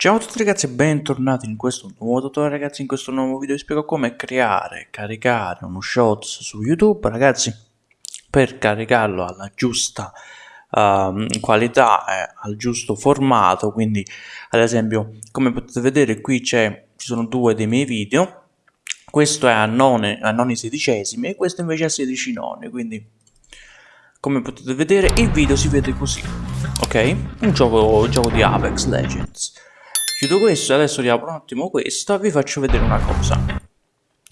Ciao a tutti ragazzi e bentornati in questo nuovo tutorial ragazzi, in questo nuovo video. Vi spiego come creare e caricare uno shorts su YouTube ragazzi per caricarlo alla giusta uh, qualità e al giusto formato. Quindi ad esempio come potete vedere qui ci sono due dei miei video. Questo è a none, a noni sedicesimi e questo invece a 16 noni. Quindi come potete vedere il video si vede così ok? Un gioco, un gioco di Apex Legends chiudo questo e adesso riapro un attimo questo e vi faccio vedere una cosa.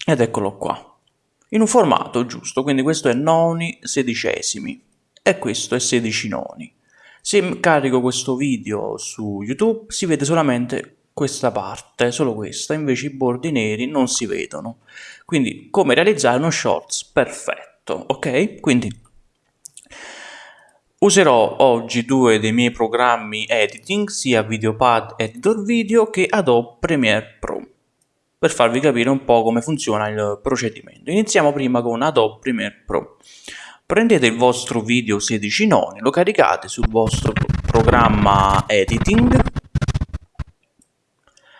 Ed eccolo qua. In un formato giusto? Quindi questo è noni sedicesimi. E questo è 16 noni. Se carico questo video su youtube si vede solamente questa parte solo questa. Invece i bordi neri non si vedono. Quindi come realizzare uno shorts perfetto ok? Quindi Userò oggi due dei miei programmi editing, sia Videopad Editor Video che Adobe Premiere Pro, per farvi capire un po' come funziona il procedimento. Iniziamo prima con Adobe Premiere Pro. Prendete il vostro video 16 noni, lo caricate sul vostro programma editing,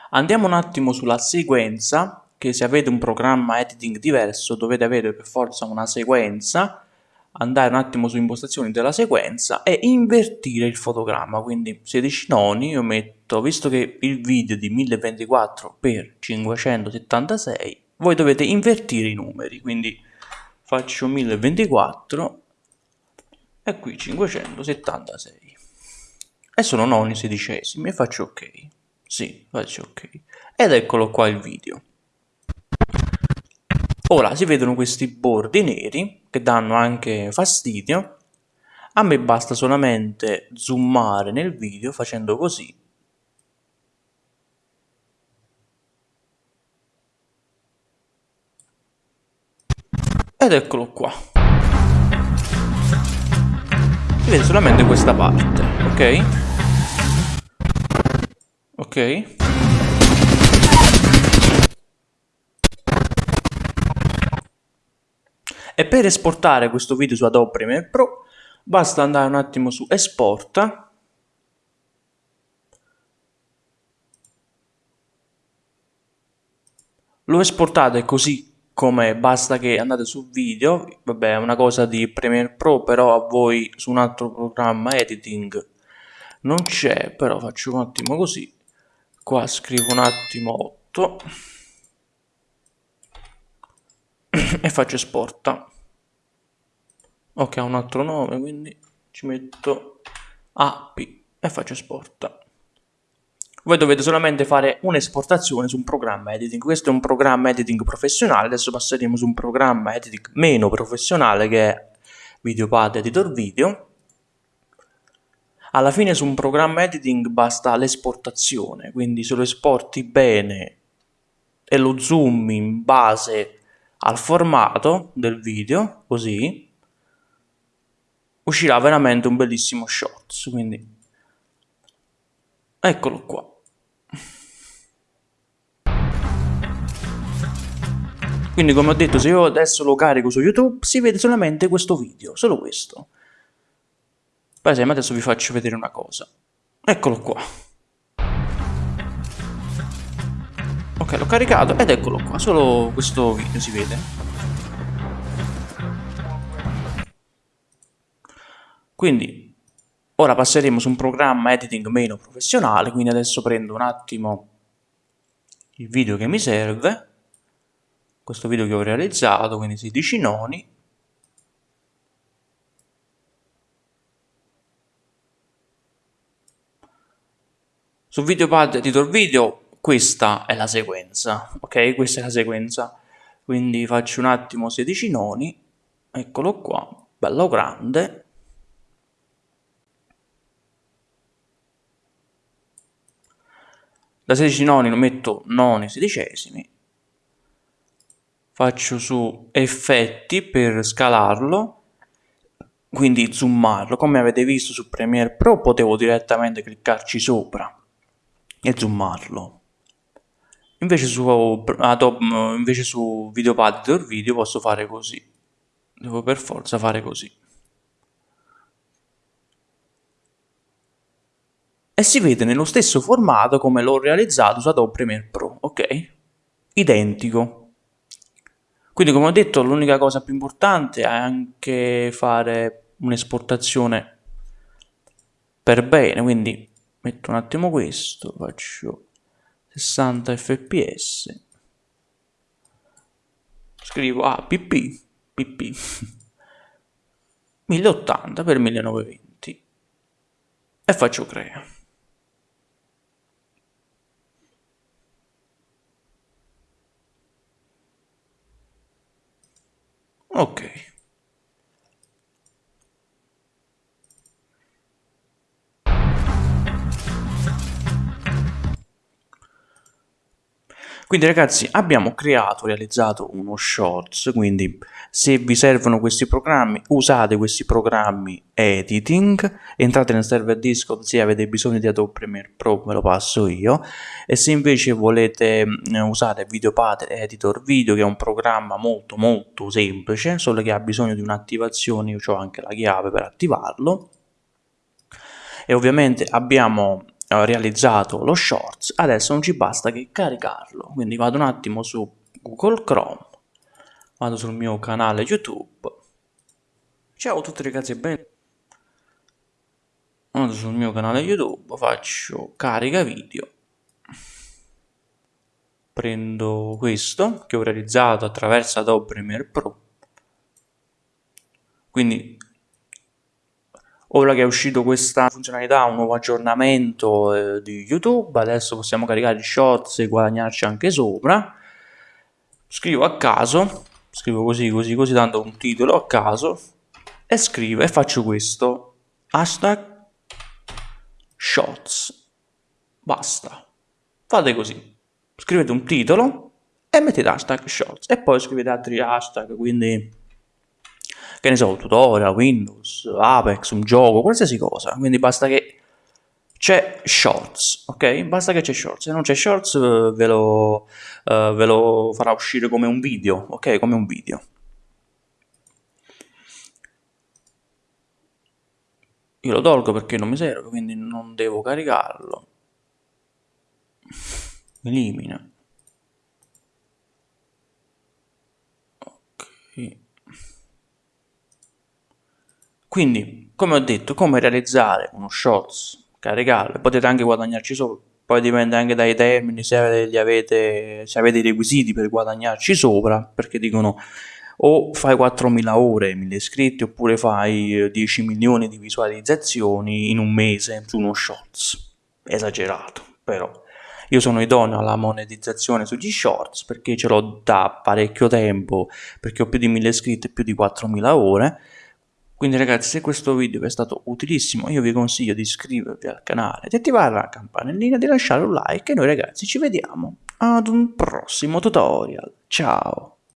andiamo un attimo sulla sequenza, che se avete un programma editing diverso dovete avere per forza una sequenza, andare un attimo su impostazioni della sequenza e invertire il fotogramma. Quindi 16 noni io metto visto che il video è di 1024 x 576 voi dovete invertire i numeri. Quindi faccio 1024 e qui 576 e sono noni sedicesimi e faccio ok. Sì faccio ok. Ed eccolo qua il video Ora si vedono questi bordi neri che danno anche fastidio. A me basta solamente zoomare nel video facendo così. Ed eccolo qua. Si vede solamente questa parte, ok? Ok? E per esportare questo video su Adobe Premiere Pro basta andare un attimo su esporta lo esportate così come basta che andate su video. Vabbè è una cosa di Premiere Pro però a voi su un altro programma editing non c'è però faccio un attimo così. Qua scrivo un attimo 8 e faccio esporta ok ha un altro nome quindi ci metto AP e faccio esporta voi dovete solamente fare un'esportazione su un programma editing. Questo è un programma editing professionale. Adesso passeremo su un programma editing meno professionale che è Videopad Editor Video. Alla fine su un programma editing basta l'esportazione quindi se lo esporti bene e lo zoom in base al formato del video, così, uscirà veramente un bellissimo shorts, quindi eccolo qua. Quindi come ho detto, se io adesso lo carico su YouTube, si vede solamente questo video, solo questo. Per esempio, adesso vi faccio vedere una cosa. Eccolo qua. Ok, l'ho caricato ed eccolo qua, solo questo video si vede. Quindi, ora passeremo su un programma editing meno professionale, quindi adesso prendo un attimo il video che mi serve, questo video che ho realizzato, quindi 16 noni, Su Videopad Editor Video questa è la sequenza, ok? Questa è la sequenza. Quindi faccio un attimo 16 noni, eccolo qua, bello grande. Da 16 noni lo metto noni sedicesimi. Faccio su effetti per scalarlo, quindi zoomarlo. Come avete visto su Premiere Pro potevo direttamente cliccarci sopra e zoomarlo Invece su, Adobe, invece su Videopad Editor Video posso fare così. Devo per forza fare così. e si vede nello stesso formato come l'ho realizzato su Adobe Premiere Pro, ok? Identico. Quindi come ho detto l'unica cosa più importante è anche fare un'esportazione per bene, quindi metto un attimo questo, faccio 60 fps, scrivo ah, pp, pp, 1080 x 1920 e faccio crea. Ok. Quindi ragazzi abbiamo creato, realizzato uno shorts, quindi se vi servono questi programmi usate questi programmi editing, entrate nel server Discord se avete bisogno di Adobe Premiere Pro ve lo passo io. E se invece volete mm, usare Videopad Editor Video che è un programma molto molto semplice, solo che ha bisogno di un'attivazione, io ho anche la chiave per attivarlo. E ovviamente abbiamo realizzato lo shorts adesso non ci basta che caricarlo. Quindi vado un attimo su google chrome vado sul mio canale youtube. Ciao a tutti ragazzi e ben vado sul mio canale youtube faccio carica video. Prendo questo che ho realizzato attraverso Adobe Premiere Pro. Quindi Ora che è uscito questa funzionalità, un nuovo aggiornamento eh, di YouTube, adesso possiamo caricare i shorts e guadagnarci anche sopra. Scrivo a caso, scrivo così, così, così, dando un titolo a caso e scrivo e faccio questo. Hashtag shorts. Basta. Fate così. Scrivete un titolo e mettete hashtag shorts e poi scrivete altri hashtag, quindi che ne so, tutorial, Windows, Apex, un gioco, qualsiasi cosa. Quindi basta che c'è Shorts, ok? Basta che c'è Shorts. Se non c'è Shorts eh, ve lo, uh, ve lo farà uscire come un video, ok? Come un video. Io lo tolgo perché non mi serve, quindi non devo caricarlo. Elimina. Ok. Quindi, come ho detto, come realizzare uno shorts, caricarlo, potete anche guadagnarci sopra, poi dipende anche dai termini, se avete, se avete i requisiti per guadagnarci sopra, perché dicono o fai 4.000 ore, 1.000 iscritti, oppure fai 10 milioni di visualizzazioni in un mese su uno shorts. Esagerato, però. Io sono idoneo alla monetizzazione sugli shorts perché ce l'ho da parecchio tempo, perché ho più di 1.000 iscritti e più di 4.000 ore quindi ragazzi se questo video vi è stato utilissimo io vi consiglio di iscrivervi al canale, di attivare la campanellina, di lasciare un like e noi ragazzi ci vediamo ad un prossimo tutorial. Ciao!